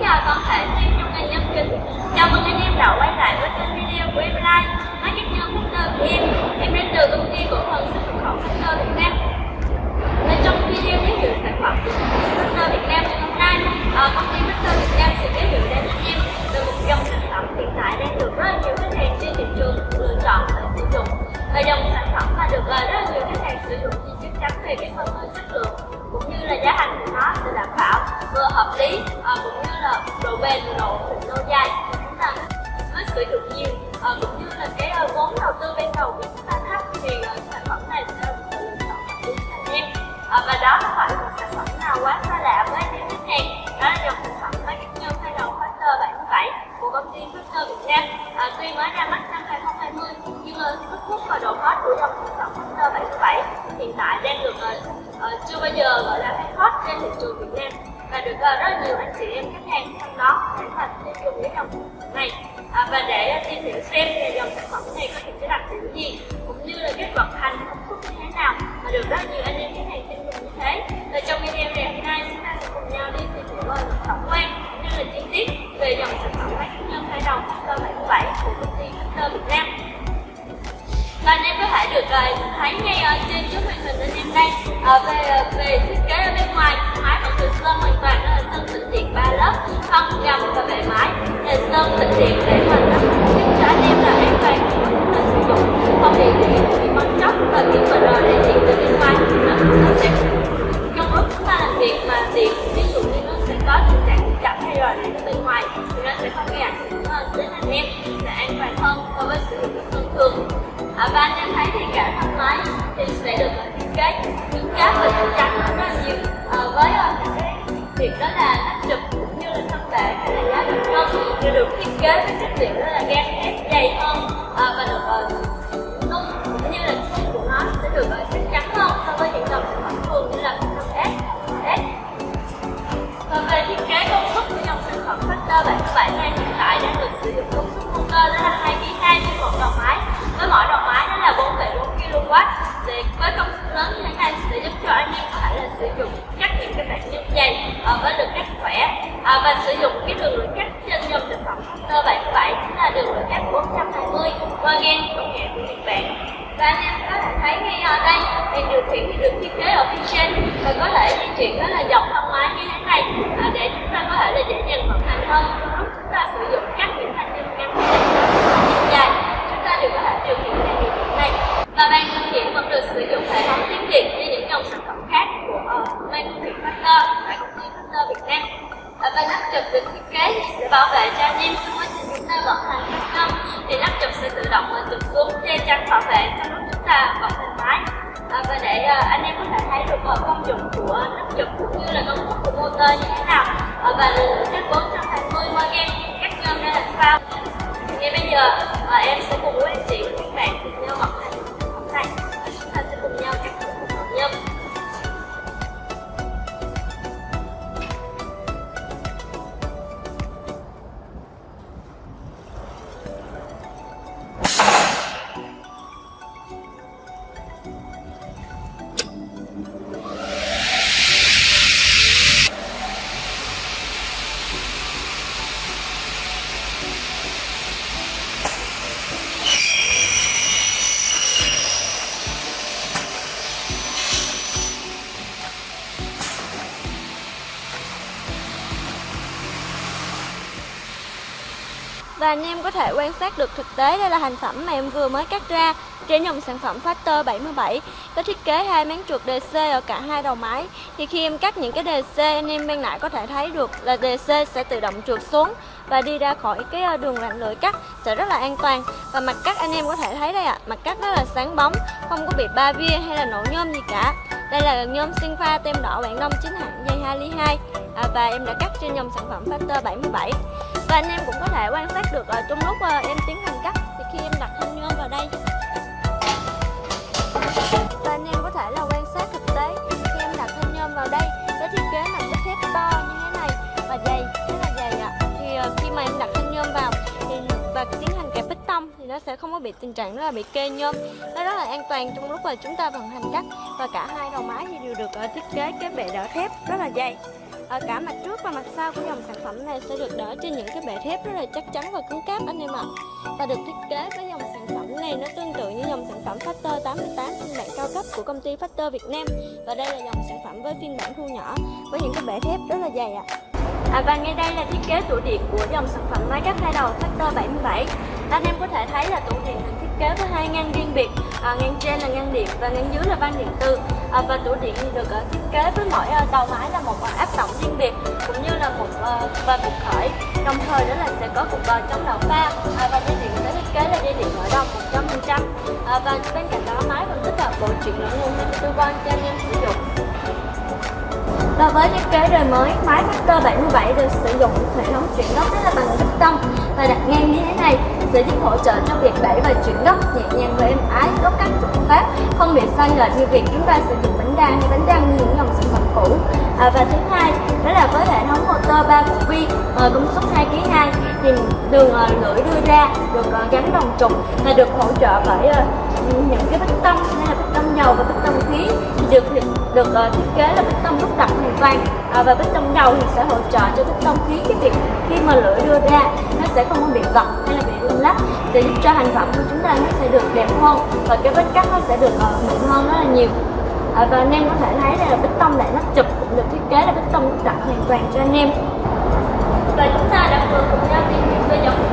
chào toàn thể team trong ngành nhân kính Chào mừng anh em đã quay lại với kênh video của em Live Nói các nhân Factor của em. Em đến từ công ty cổ phần xuất nhập khẩu Factor Việt Nam. Và trong video giới thiệu sản phẩm của công Việt Nam bây bao giờ gọi là hay hot trên thị trường Việt Nam và được uh, rất nhiều anh chị em khách hàng trong đó tán thành tiêu dùng cái dòng sản phẩm này. À, và để uh, tìm hiểu xem về dòng sản phẩm này có những cái đặc điểm gì cũng như là kết vận hành công suất như thế nào mà được rất nhiều anh em khách hàng tin dùng như thế. Và trong video ngày hôm nay chúng ta sẽ cùng nhau đi tìm hiểu về tổng quan cũng như là chi tiết về dòng sản phẩm máy nhân hai đầu Factor 77 của công ty Factor Việt Nam. Và anh em có thể được uh, thấy ngay ở à, về về thiết kế ở bên ngoài mái vẫn được sơn hoàn toàn đó là sơn tĩnh điện ba lớp thân gầm và bề mái. Là sơn tĩnh điện để mà nó giúp cho anh em là an toàn khi mà chúng ta sử dụng. Không bị điện bị bong chóc và bị mà thì với công suất lớn như thế này sẽ giúp cho anh em có thể là sử dụng các những cái bản nhân dày uh, với lực cắt khỏe. À, và sử dụng cái đường lượng cắt trên dòng sản phẩm Factor 77 chính là đường lượng cắt 420 qua gen công nghệ của Nhật Bản. Và anh em có thể thấy ngay ở đây thì điều khiển thì được thiết kế ở phía trên và có thể di chuyển đó là dọc thân máy như thế này à, để chúng ta có thể là dễ dàng vận hành hơn trong lúc chúng ta sử dụng các những thành nhân ngắn hay dài chúng ta đều có thể điều khiển theo điều khiển này và bàn điều khiển vẫn được sử dụng hệ thống tiếng Việt như những dòng sản phẩm khác của uh, ban điều khiển Factor tại công ty Factor Việt Nam à, và nắp chụp được thiết kế thì sẽ bảo vệ cho anh em trong quá trình chúng ta vận hành thành công thì nắp chụp sẽ tự động ờ, chụp xuống che chắn bảo vệ trong lúc chúng ta vận hành máy. À, và để à, anh em có thể thấy được à, công dụng của nắp chụp cũng như là công suất của motor như thế nào. À, và chất 420 qua game các nhôm ra làm sao. Thì ngay bây giờ à, em sẽ cùng với anh chị và các bạn cùng nhau hành Và anh em có thể quan sát được thực tế đây là thành phẩm mà em vừa mới cắt ra trên dòng sản phẩm Factor 77 có thiết kế hai máng trượt DC ở cả hai đầu máy. Thì khi em cắt những cái DC anh em bên nãy có thể thấy được là DC sẽ tự động trượt xuống và đi ra khỏi cái ờ, đường lạnh lưỡi cắt sẽ rất là an toàn. Và mặt cắt anh em có thể thấy đây ạ à, mặt cắt rất là sáng bóng không có bị ba via hay là nổ nhôm gì cả. Đây là nhôm sinh pha tem đỏ bản đông chính hãng dây 2 ly 2 à, và em đã cắt trên dòng sản phẩm Factor 77 và anh em cũng có thể quan sát được uh, trong lúc ờ, em tiến hành cắt. Thì khi em đặt thanh nhôm vào đây nó sẽ không có bị tình trạng đó là bị kê nhôm. Nó rất là an toàn trong lúc mà chúng ta vận hành cắt. Và cả hai đầu máy thì đều được ờ, thiết kế cái bệ đỡ thép rất là dày. Ở cả mặt trước và mặt sau của dòng sản phẩm này sẽ được đỡ trên những cái bệ thép rất là chắc chắn và cứng cáp anh em ạ. Và được thiết kế với dòng sản phẩm này nó tương tự như dòng sản phẩm Factor 88 phiên bản cao cấp của công ty Factor Việt Nam. Và đây là dòng sản phẩm với phiên bản thu nhỏ với những cái bệ thép rất là dày ạ. À, và ngay đây là thiết kế tủ điện của dòng sản phẩm máy cắt hai đầu Factor 77 anh em có thể thấy là tủ điện được thiết kế với hai ngăn riêng biệt. À, Ngăn trên là ngăn điện và ngăn dưới là van điện tử. À, Và tủ điện thì được uh, thiết kế với mỗi uh, đầu máy là một uh, áp tổng riêng biệt Cũng như là một uh, và cục khởi. Đồng thời đó là sẽ có cục uh, chống đảo pha. À, Và dây điện sẽ thiết kế là dây điện nội đồng 100% à, Và bên cạnh đó máy còn tích hợp bộ chuyển lẫn nguồn 24 van cho anh em sử dụng. Và với thiết kế đời mới, máy Factor 77 được sử dụng hệ thống chuyển góc rất là bằng bích tông và đặt ngang như thế này sẽ giúp hỗ trợ cho việc đẩy và chuyển góc nhẹ nhàng và êm ái, góc cắt chuẩn pháp, không bị sai lệch như việc chúng ta sử dụng bánh đa hay bánh răng như những dòng sản phẩm cũ. À, và thứ hai đó là với hệ thống motor 3 cục uh, công suất 2 kg 2 thì đường uh, lưỡi đưa ra được uh, gắn đồng trục và được hỗ trợ bởi uh, những cái bích tông hay là bích tông dầu và bích tông khí được được uh, thiết kế là bích tông đúc đặc hoàn toàn à, và bích tông dầu thì sẽ hỗ trợ cho bích tông khí cái việc khi mà lưỡi đưa ra nó sẽ không có bị gập hay là bị rung sẽ giúp cho hành phẩm của chúng ta nó sẽ được đẹp hơn và cái vết cắt nó sẽ được ờ, mịn hơn rất là nhiều. À, và anh em có thể thấy đây là bích tông lại nắp chụp cũng được thiết kế là bích tông đặt hoàn toàn cho anh em. Và chúng ta đã vừa cùng nhau tìm hiểu về dòng